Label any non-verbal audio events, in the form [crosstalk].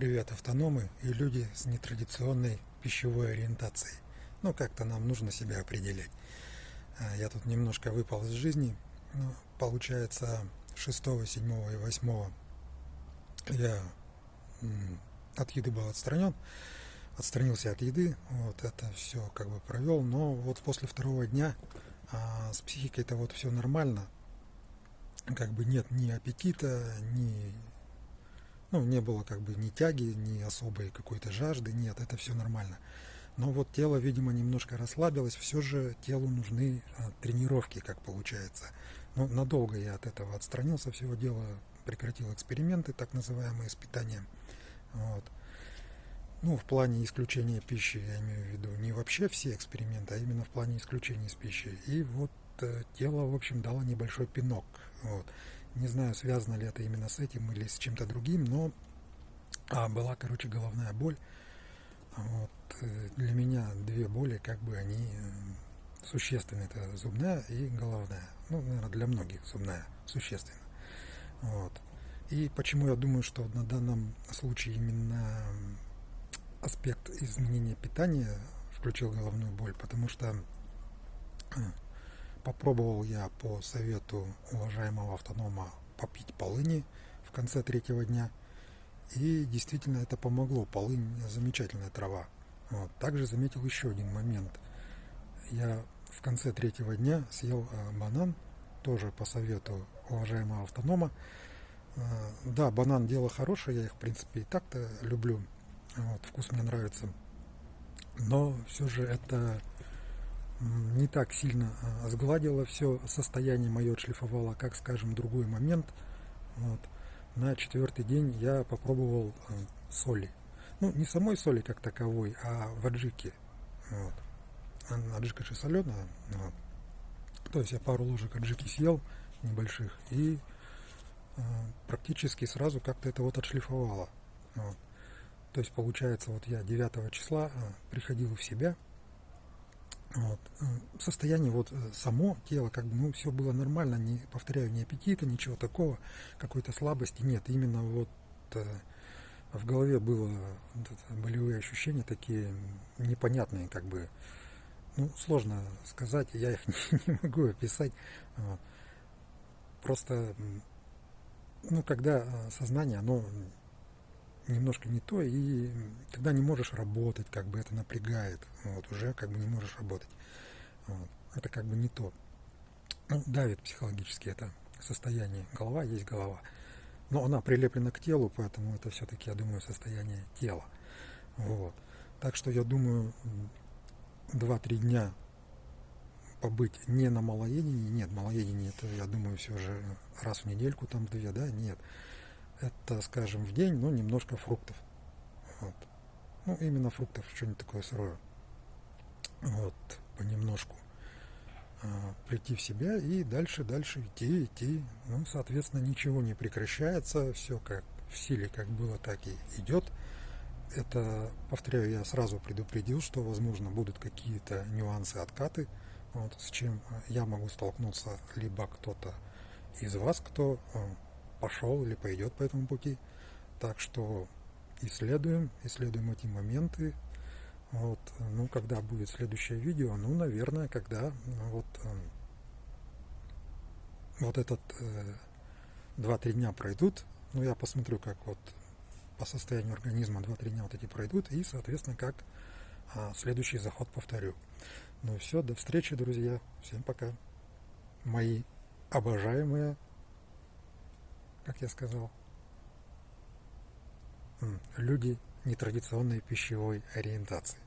Привет, автономы и люди с нетрадиционной пищевой ориентацией. Ну, как-то нам нужно себя определять. А, я тут немножко выпал из жизни. Ну, получается, 6, 7 и 8 я от еды был отстранен. Отстранился от еды. Вот это все как бы провел. Но вот после второго дня а, с психикой-то вот все нормально. Как бы нет ни аппетита, ни ну, не было как бы ни тяги, ни особой какой-то жажды, нет, это все нормально. Но вот тело, видимо, немножко расслабилось, все же телу нужны а, тренировки, как получается. Но ну, надолго я от этого отстранился, всего дела прекратил эксперименты, так называемые с питанием. Вот. Ну, в плане исключения пищи, я имею в виду, не вообще все эксперименты, а именно в плане исключения из пищи. И вот э, тело, в общем, дало небольшой пинок. Вот. Не знаю, связано ли это именно с этим или с чем-то другим, но а, была, короче, головная боль. Вот. Э, для меня две боли, как бы они э, существенны. Это зубная и головная. Ну, наверное, для многих зубная существенно. Вот. И почему я думаю, что на данном случае именно аспект изменения питания включил головную боль, потому что э, Попробовал я по совету уважаемого автонома попить полыни в конце третьего дня. И действительно это помогло. Полынь замечательная трава. Вот. Также заметил еще один момент. Я в конце третьего дня съел э, банан, тоже по совету уважаемого автонома. Э, да, банан дело хорошее, я их в принципе и так-то люблю. Вот, вкус мне нравится. Но все же это не так сильно а, сгладила все состояние мое, отшлифовала, как, скажем, другой момент. Вот. На четвертый день я попробовал а, соли. Ну, не самой соли как таковой, а в аджике. Вот. Аджика же соленая. Вот. То есть я пару ложек аджики съел небольших и э, практически сразу как-то это вот отшлифовало. Вот. То есть получается, вот я 9 числа приходил в себя, вот. Э, состояние вот э, само тело, как бы, ну, все было нормально, не, повторяю, ни аппетита, ничего такого, какой-то слабости нет. Именно вот э, в голове было болевые ощущения такие непонятные, как бы, ну, сложно сказать, я их [laughs] не, могу описать. Просто, ну, когда сознание, оно немножко не то, и тогда не можешь работать, как бы это напрягает, вот, уже как бы не можешь работать. Вот, это как бы не то. Ну, давит психологически это состояние. Голова есть голова. Но она прилеплена к телу, поэтому это все-таки, я думаю, состояние тела. Вот. Так что я думаю, 2-3 дня побыть не на малоедении, нет, малоедение это, я думаю, все же раз в недельку, там две, да, нет это, скажем, в день, ну, немножко фруктов. Вот. Ну, именно фруктов, что-нибудь такое сырое. Вот, понемножку. А, прийти в себя и дальше, дальше идти, идти. Ну, соответственно, ничего не прекращается, все как в силе, как было, так и идет. Это, повторяю, я сразу предупредил, что, возможно, будут какие-то нюансы, откаты, вот, с чем я могу столкнуться, либо кто-то из вас, кто а, пошел или пойдет по этому пути. Так что исследуем, исследуем эти моменты. Вот, ну, когда будет следующее видео, ну, наверное, когда вот, эм, вот этот э, 2-3 дня пройдут, ну, я посмотрю, как вот по состоянию организма 2-3 дня вот эти пройдут, и, соответственно, как а, следующий заход повторю. Ну все, до встречи, друзья. Всем пока. Мои обожаемые как я сказал, люди нетрадиционной пищевой ориентации.